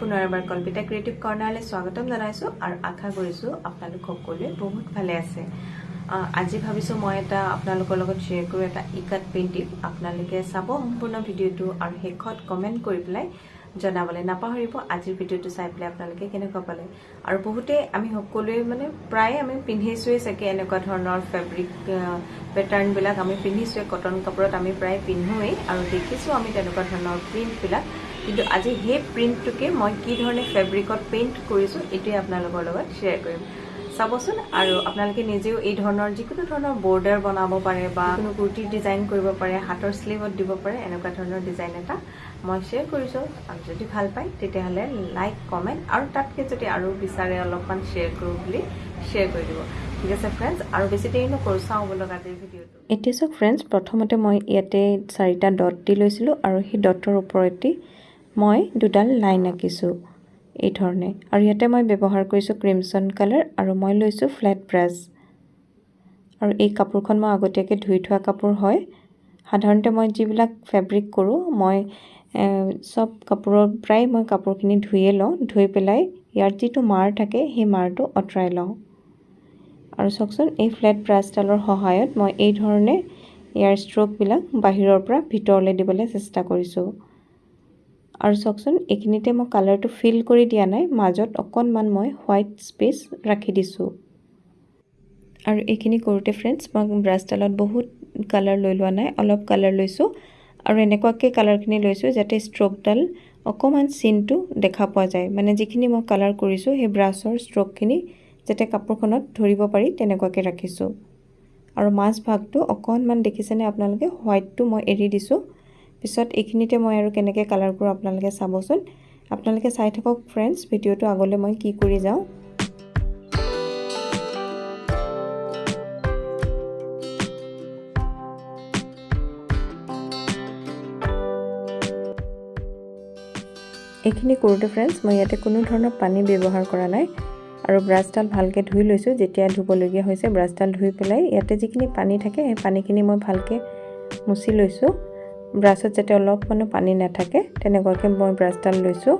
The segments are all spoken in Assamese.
পুনৰ এবাৰ কল্পিতা ক্ৰিয়েটিভ কৰ্ণাৰলৈ স্বাগতম জনাইছোঁ আৰু আশা কৰিছোঁ আপোনালোক সকলোৱে বহুত ভালে আছে। আজি ভাবিছোঁ মই এটা আপোনালোকৰ লগত শ্বেয়াৰ কৰোঁ এটা ইকাত পেইণ্টিং। আপোনালোকে চাব সম্পূৰ্ণ ভিডিঅ'টো আৰু শেষত কমেণ্ট কৰি পেলাই জনাবলৈ নাপাহৰিব। আজিৰ ভিডিঅ'টো চাই পেলাই আপোনালোকে কেনেকুৱা পালে? আৰু বহুতে আমি সকলোৱে মানে প্ৰায়ে আমি পিন্ধিছোৱেই চাগে এনেকুৱা ধৰণৰ ফেব্ৰিক পেটাৰ্ণবিলাক আমি পিন্ধিছোৱে। কটন কাপোৰত আমি প্ৰায় পিন্ধোৱেই আৰু দেখিছোঁ আমি তেনেকুৱা ধৰণৰ প্ৰিণ্টবিলাক কিন্তু আজি সেই প্ৰিণ্টটোকে মই কি ধৰণে ফেব্ৰিকত পেইণ্ট কৰিছোঁ এইটোৱে আপোনালোকৰ লগত শ্বেয়াৰ কৰিম। চাবচোন আৰু আপোনালোকে নিজেও এই ধৰণৰ যিকোনো ধৰণৰ বৰ্ডাৰ বনাব পাৰে বা কোনো কুৰ্তি ডিজাইন কৰিব পাৰে হাতৰ শ্লিভত দিব পাৰে এনেকুৱা ধৰণৰ ডিজাইন এটা মই শ্বেয়াৰ কৰিছোঁ। আৰু যদি ভাল পায় তেতিয়াহ'লে লাইক কমেণ্ট আৰু তাতকৈ যদি আৰু বিচাৰে অলপমান শ্বেয়াৰ কৰোঁ বুলি শ্বেয়াৰ কৰি দিব। ঠিক আছে ফ্ৰেণ্ডছ আৰু বেছি দেৰি নকৰোঁ চাওঁ বলক আজিৰ ভিডিঅ'টো। এতিয়া চাওক ফ্ৰেণ্ডছ প্ৰথমতে মই ইয়াতে চাৰিটা ডট দি লৈছিলোঁ আৰু সেই ডটৰ ওপৰতে মই দুডাল লাইন আঁকিছোঁ এই ধৰণে। আৰু ইয়াতে মই ব্যৱহাৰ কৰিছোঁ ক্ৰিমছন কালাৰ আৰু মই লৈছোঁ ফ্লেট ব্ৰাছ আৰু এই কাপোৰখন মই আগতীয়াকৈ ধুই থোৱা কাপোৰ হয়। সাধাৰণতে মই যিবিলাক ফেব্ৰিক কৰোঁ মই চব কাপোৰৰ প্ৰায় মই কাপোৰখিনি ধুইয়ে লওঁ। ধুই পেলাই ইয়াৰ যিটো মাৰ থাকে সেই মাৰটো আঁতৰাই লওঁ। আৰু চাওকচোন এই ফ্লেট ব্ৰাছডালৰ সহায়ত মই এই ধৰণে ইয়াৰ ষ্ট্ৰ'কবিলাক বাহিৰৰ পৰা ভিতৰলৈ দিবলৈ চেষ্টা কৰিছোঁ। আৰু চাওকচোন এইখিনিতে মই কালাৰটো ফিল কৰি দিয়া নাই মাজত অকণমান মই হোৱাইট স্পেচ ৰাখি দিছোঁ। আৰু এইখিনি কৰোঁতে ফ্ৰেণ্ডছ মই ব্ৰাছডালত বহুত কালাৰ লৈ লোৱা নাই অলপ কালাৰ লৈছোঁ। আৰু এনেকুৱাকৈ কালাৰখিনি লৈছোঁ যাতে ষ্ট্ৰকডাল অকণমান চিনটো দেখা পোৱা যায়। মানে যিখিনি মই কালাৰ কৰিছোঁ সেই ব্ৰাছৰ ষ্ট্ৰকখিনি যাতে কাপোৰখনত ধৰিব পাৰি তেনেকুৱাকৈ ৰাখিছোঁ। আৰু মাজ ভাগটো অকণমান দেখিছেনে আপোনালোকে হোৱাইটটো মই এৰি দিছোঁ। পিছত এইখিনিতে মই আৰু কেনেকৈ কালাৰ কৰোঁ আপোনালোকে চাবচোন। আপোনালোকে চাই থাকক ফ্ৰেণ্ডছ ভিডিঅ'টো আগলৈ মই কি কৰি যাওঁ। এইখিনি কৰোঁতে ফ্ৰেণ্ডছ মই ইয়াতে কোনো ধৰণৰ পানী ব্যৱহাৰ কৰা নাই আৰু ব্ৰাছডাল ভালকৈ ধুই লৈছোঁ যেতিয়া ধুবলগীয়া হৈছে ব্ৰাছডাল ধুই পেলাই ইয়াতে যিখিনি পানী থাকে সেই পানীখিনি মই ভালকৈ মুচি লৈছোঁ। ব্ৰাছত যাতে অলপমানো পানী নাথাকে তেনেকুৱাকৈ মই ব্ৰাছডাল লৈছোঁ।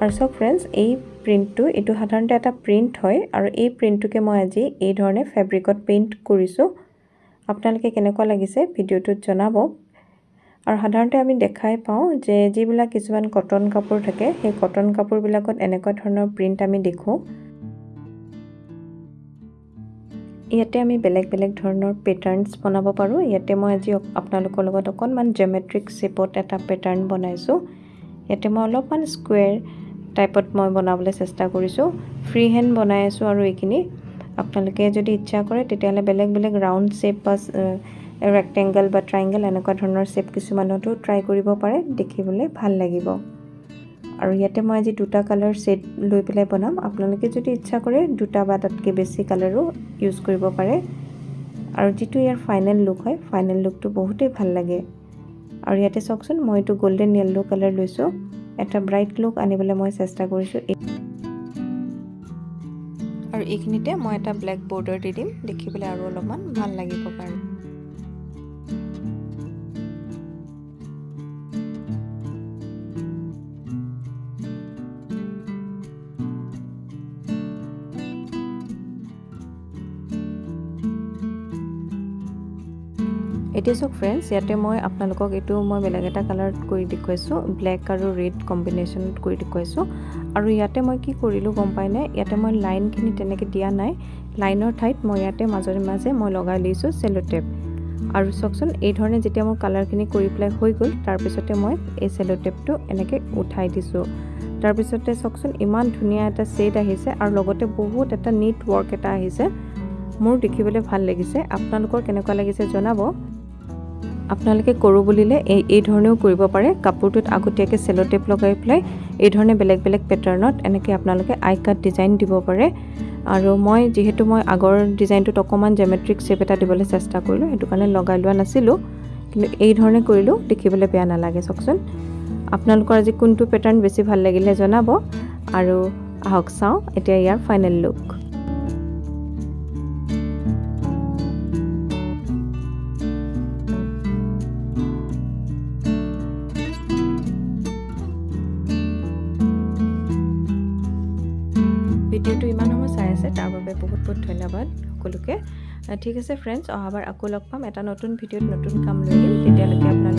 আৰু চাওক ফ্ৰেণ্ডছ এই প্ৰিণ্টটো এইটো সাধাৰণতে এটা প্ৰিণ্ট হয় আৰু এই প্ৰিণ্টটোকে মই আজি এই ধৰণে ফেব্ৰিকত পেইণ্ট কৰিছোঁ। আপোনালোকে কেনেকুৱা লাগিছে ভিডিঅ'টোত জনাব। আৰু সাধাৰণতে আমি দেখাই পাওঁ যে যিবিলাক কিছুমান কটন কাপোৰ থাকে সেই কটন কাপোৰবিলাকত এনেকুৱা ধৰণৰ প্ৰিণ্ট আমি দেখোঁ। ইয়াতে আমি বেলেগ বেলেগ ধৰণৰ পেটাৰ্ণছ বনাব পাৰোঁ। ইয়াতে মই আজি আপোনালোকৰ লগত অকণমান জেমেট্ৰিক শ্বেপত এটা পেটাৰ্ণ বনাইছোঁ। ইয়াতে মই অলপমান স্কুৱেৰ টাইপত মই বনাবলৈ চেষ্টা কৰিছোঁ। ফ্ৰী হেণ্ড বনাই আছোঁ আৰু এইখিনি। আপোনালোকে যদি ইচ্ছা কৰে তেতিয়াহ'লে বেলেগ বেলেগ ৰাউণ্ড শ্বেপ বা ৰেক্টেংগল বা ট্ৰাইংগল এনেকুৱা ধৰণৰ শ্বেপ কিছুমানতো ট্ৰাই কৰিব পাৰে। দেখিবলৈ ভাল লাগিব। আৰু ইয়াতে মই আজি দুটা কালাৰ ছেট লৈ পেলাই বনাম। আপোনালোকে যদি ইচ্ছা কৰে দুটা বা তাতকৈ বেছি কালাৰো ইউজ কৰিব পাৰে। আৰু যিটো ইয়াৰ ফাইনেল লুক হয় ফাইনেল লুকটো বহুতেই ভাল লাগে। আৰু ইয়াতে চাওকচোন মই এইটো গল্ডেন য়েল্ল' কালাৰ লৈছোঁ। এটা ব্ৰাইট লুক আনিবলৈ মই চেষ্টা কৰিছোঁ। আৰু এইখিনিতে মই এটা ব্লেক বৰ্ডাৰ দি দিম। দেখিবলৈ আৰু অলপমান ভাল লাগিব কাৰণে। এতিয়া চাওক ফ্ৰেণ্ডছ ইয়াতে মই আপোনালোকক এইটো মই বেলেগ এটা কালাৰত কৰি দেখুৱাইছোঁ ব্লেক আৰু ৰেড কম্বিনেশ্যনত কৰি দেখুৱাইছোঁ। আৰু ইয়াতে মই কি কৰিলোঁ গম পাইনে ইয়াতে মই লাইনখিনি তেনেকৈ দিয়া নাই। লাইনৰ ঠাইত মই ইয়াতে মাজে মাজে মই লগাই লৈছোঁ চেলো টেপ আৰু চাওকচোন এই ধৰণে যেতিয়া মোৰ কালাৰখিনি কৰি পেলাই হৈ গ'ল তাৰপিছতে মই এই চেলো টেপটো এনেকৈ উঠাই দিছোঁ। তাৰপিছতে চাওকচোন ইমান ধুনীয়া এটা ছেট আহিছে আৰু লগতে বহুত এটা নীট ৱৰ্ক এটা আহিছে। মোৰ দেখিবলৈ ভাল লাগিছে। আপোনালোকৰ কেনেকুৱা লাগিছে জনাব। আপোনালোকে কৰোঁ বুলিলে এই এই ধৰণেও কৰিব পাৰে। কাপোৰটোত আগতীয়াকৈ চেলো টেপ লগাই পেলাই এই ধৰণে বেলেগ বেলেগ পেটাৰ্ণত এনেকৈ আপোনালোকে আই কাট ডিজাইন দিব পাৰে। আৰু মই যিহেতু মই আগৰ ডিজাইনটোত অকণমান জেমেট্ৰিক শ্বেপ এটা দিবলৈ চেষ্টা কৰিলোঁ সেইটো কাৰণে লগাই লোৱা নাছিলোঁ। কিন্তু এই ধৰণে কৰিলেও দেখিবলৈ বেয়া নালাগে চাওকচোন। আপোনালোকৰ আজি কোনটো পেটাৰ্ণ বেছি ভাল লাগিলে জনাব। আৰু আহক চাওঁ এতিয়া ইয়াৰ ফাইনেল লুক ভিডিঅ'টো ইমান সময় চাই আছে তাৰ বাবে বহুত বহুত ধন্যবাদ সকলোকে। ঠিক আছে ফ্ৰেণ্ডছ অহাবাৰ আকৌ লগ পাম। এটা নতুন ভিডিঅ'ত নতুন কাম লৈ দিম তেতিয়ালৈকে আপোনালোকে